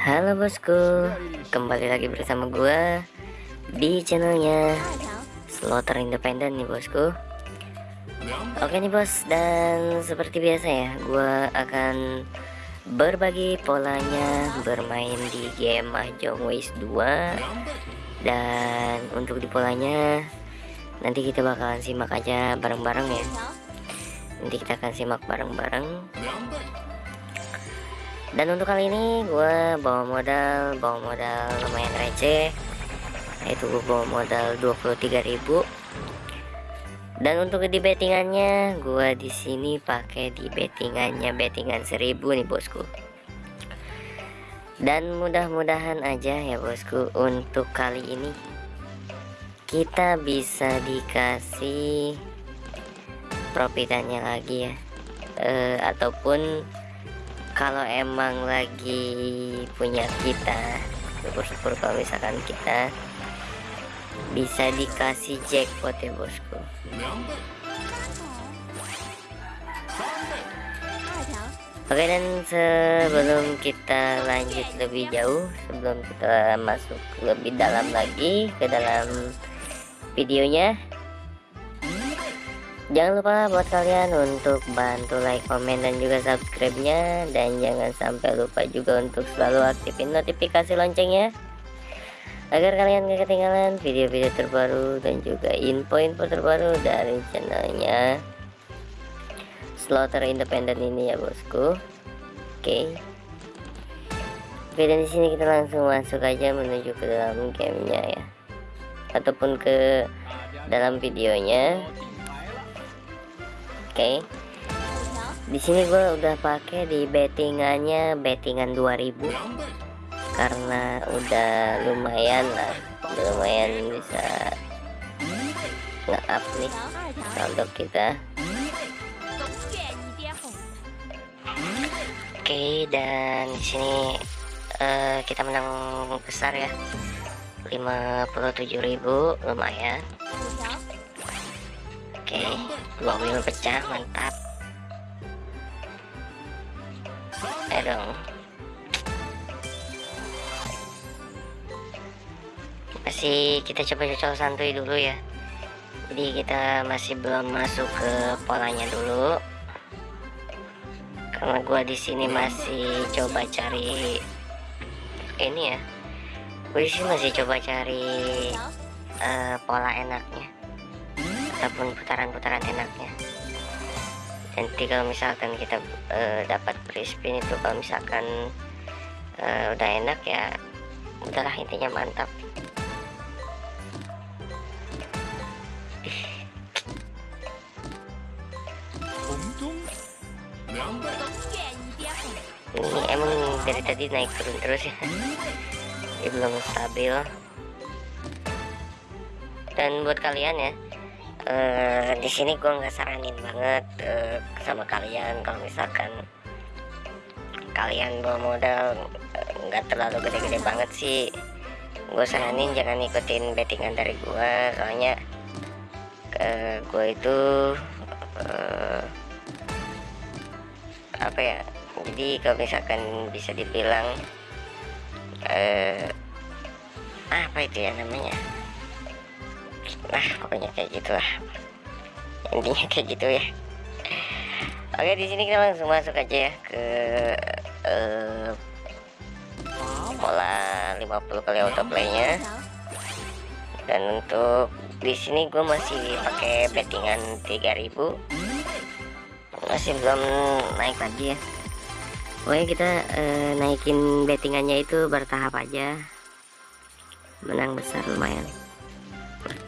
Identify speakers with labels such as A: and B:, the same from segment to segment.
A: Halo bosku, kembali lagi bersama gua di channelnya Slaughter Independent nih bosku. Oke nih bos, dan seperti biasa ya, gua akan berbagi polanya bermain di game Mahjong Waste 2 dan untuk di polanya nanti kita bakalan simak aja bareng-bareng ya. Nanti kita akan simak bareng-bareng dan untuk kali ini gue bawa modal bawa modal lumayan receh. Yaitu gue bawa modal 23.000 dan untuk di bettingannya gue di sini pakai di bettingannya bettingan 1000 nih bosku. Dan mudah-mudahan aja ya bosku untuk kali ini kita bisa dikasih profitannya lagi ya. E, ataupun kalau emang lagi punya kita syukur-syukur kalau misalkan kita bisa dikasih jackpot ya bosku. Oke dan sebelum kita lanjut lebih jauh sebelum kita masuk lebih dalam lagi ke dalam videonya Jangan lupa buat kalian untuk bantu like, komen, dan juga subscribe-nya. Dan jangan sampai lupa juga untuk selalu aktifin notifikasi loncengnya. Agar kalian gak ketinggalan video-video terbaru dan juga info-info terbaru dari channelnya. Slaughter Independent ini ya bosku. Oke. Okay. Oke dan di sini kita langsung masuk aja menuju ke dalam gamenya ya. Ataupun ke dalam videonya. Okay. Di sini gue udah pakai di bettingannya bettingan 2000 karena udah lumayan lah, udah lumayan bisa nge-up nih saldo kita. Oke, okay, dan di sini uh, kita menang besar ya. 57.000 lumayan oke okay. Dua wheel pecah mantap. Dong. Masih kita coba cocok santuy dulu ya. Jadi kita masih belum masuk ke polanya dulu. Karena gua di sini masih coba cari ini ya. Gue sih masih coba cari uh, pola enaknya ataupun putaran-putaran enaknya. Nanti kalau misalkan kita uh, dapat free spin itu kalau misalkan uh, udah enak ya udahlah intinya mantap. Ini emang dari tadi naik turun terus ya. Ini belum stabil. Dan buat kalian ya uh, di sini gue nggak saranin banget uh, sama kalian. Kalau misalkan kalian bawa modal eh, nggak uh, terlalu gede-gede banget sih. Gue saranin jangan ikutin bettingan dari gue soalnya uh, gue itu uh, apa ya jadi kalau misalkan bisa dibilang uh, apa itu ya namanya nah pokoknya kayak gitulah. Intinya kayak gitu ya. Oke di sini kita langsung masuk aja ya ke uh, pola 50 kali autoplaynya. Dan untuk di sini gue masih pakai bettingan 3000 masih belum naik lagi ya. Pokoknya kita uh, naikin bettingannya itu bertahap aja. Menang besar lumayan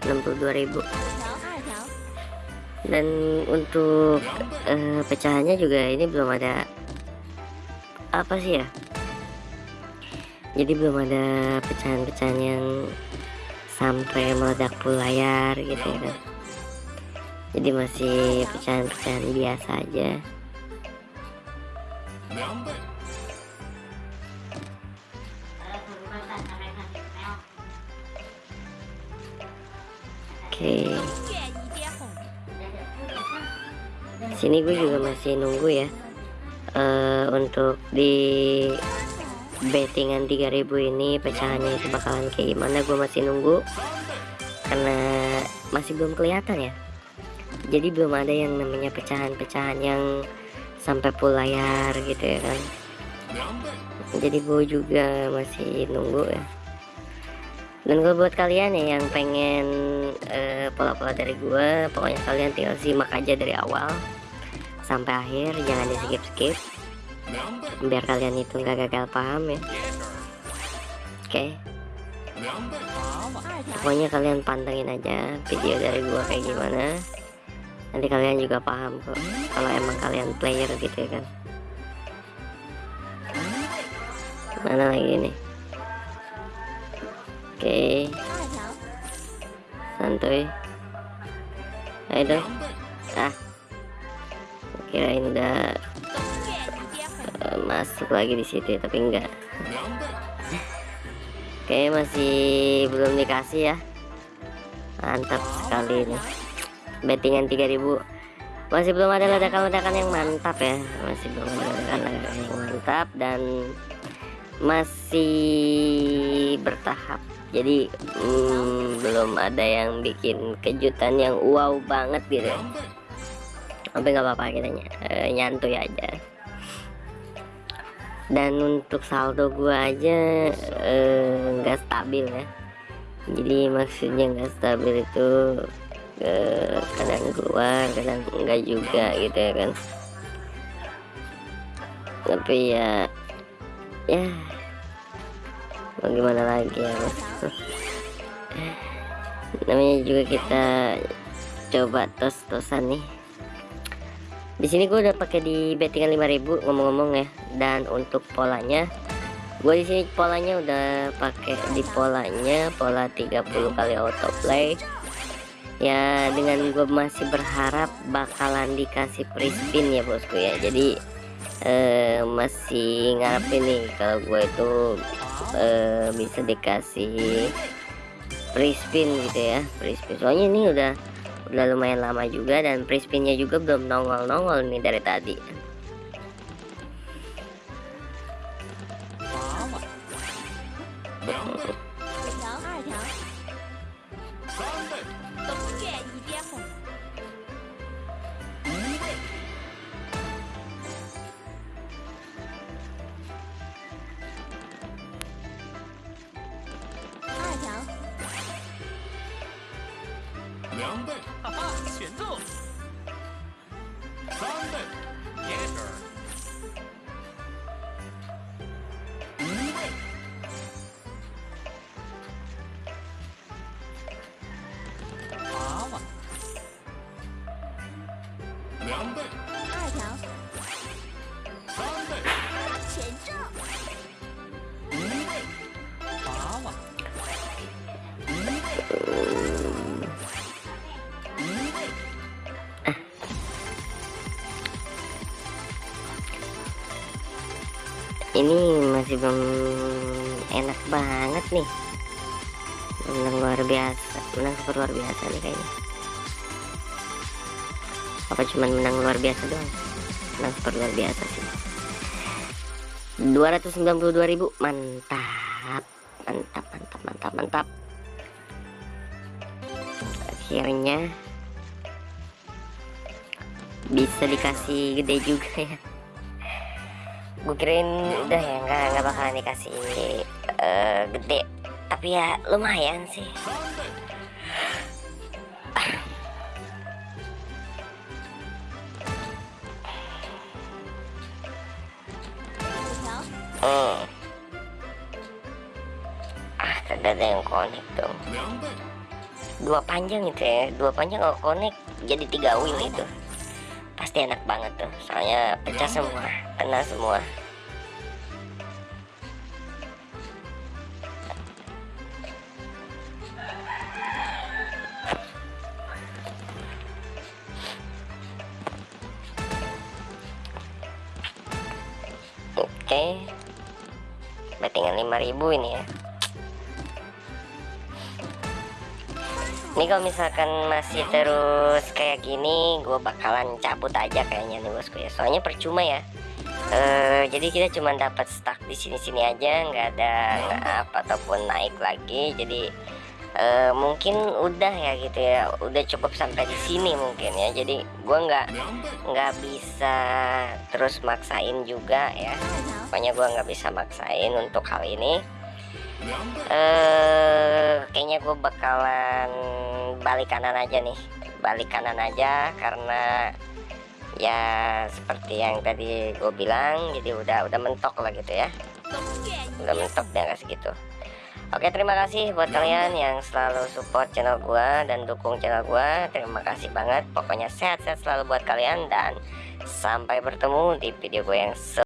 A: 62.000 dan untuk uh, pecahannya juga ini belum ada apa sih ya? Jadi belum ada pecahan-pecahan yang sampai meledak full layar gitu ya kan. Jadi masih pecahan-pecahan biasa aja Oke. Sini gue juga masih nunggu ya. Uh, untuk di bettingan 3000 ini pecahannya itu bakalan kayak gimana gue masih nunggu. Karena masih belum kelihatan ya. Jadi belum ada yang namanya pecahan-pecahan yang sampai full layar gitu ya kan. Jadi gue juga masih nunggu ya dan gue buat kalian ya yang pengen uh, pola-pola dari gue pokoknya kalian tinggal simak aja dari awal sampai akhir jangan di skip skip biar kalian itu nggak gagal paham ya. Oke. Okay. pokoknya kalian pantengin aja video dari gua kayak gimana. Nanti kalian juga paham kok kalau emang kalian player gitu ya kan. Mana lagi nih okay. santuy. Ayo dong ah. Kirain udah uh, masuk lagi di situ tapi enggak. Oke masih belum dikasih ya. Mantap sekali ini. Bettingan 3000 masih belum ada ledakan-ledakan yang mantap ya. Masih belum ada ledakan-ledakan yang mantap dan masih bertahap jadi hmm, belum ada yang bikin kejutan yang wow banget gitu. Tapi nggak apa-apa kita ny uh, nyantuy aja. Dan untuk saldo gua aja eh, nggak stabil ya. Jadi maksudnya nggak stabil itu uh, kadang keluar kadang enggak juga gitu ya kan. Tapi ya ya mau gimana lagi ya? Namanya juga kita coba tos-tosan nih. Di sini gue udah pakai di bettingan 5000 ngomong-ngomong ya. Dan untuk polanya gue di sini polanya udah pakai di polanya pola 30 kali autoplay. Ya dengan gue masih berharap bakalan dikasih free spin ya bosku ya. Jadi eh, masih ngarepin nih kalau gue itu eh, bisa dikasih free spin gitu ya free spin soalnya ini udah udah lumayan lama juga dan prispinnya juga belum nongol-nongol nih dari tadi 三倍，哈
B: 哈，选中。三倍，也是。五倍，八万，两倍。
A: Ini masih belum enak banget nih. Menang luar biasa. Menang super luar biasa nih kayaknya. Apa cuman menang luar biasa doang? Menang super luar biasa sih. 292.000 mantap. Mantap mantap mantap mantap. Akhirnya bisa dikasih gede juga ya gue kirain udah ya nggak nggak bakalan dikasih uh, gede. Tapi ya lumayan sih. Hmm. ah kagak ada yang connect dong dua panjang itu ya dua panjang kalau connect. Jadi tiga wheel itu pasti enak banget tuh. Soalnya pecah semua kena semua. Oke. Bettingan 5000 ini ya ini kalau misalkan masih terus kayak gini gue bakalan cabut aja kayaknya nih bosku ya. Soalnya percuma ya. Eh, jadi kita cuma dapat stuck di sini-sini aja nggak ada nggak apa ataupun naik lagi. Jadi eh, mungkin udah ya gitu ya. Udah cukup sampai di sini mungkin ya. Jadi gua nggak nggak bisa terus maksain juga ya. Pokoknya gua nggak bisa maksain untuk hal ini eh kayaknya gue bakalan balik kanan aja nih. Balik kanan aja karena ya seperti yang tadi gue bilang jadi udah udah mentok lah gitu ya. Udah mentok dia nggak segitu. Oke terima kasih buat kalian yang selalu support channel gua dan dukung channel gua. Terima kasih banget. Pokoknya sehat-sehat selalu buat kalian dan sampai bertemu di video gue yang